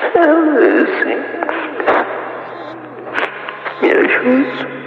Lucy. Minha ajuda.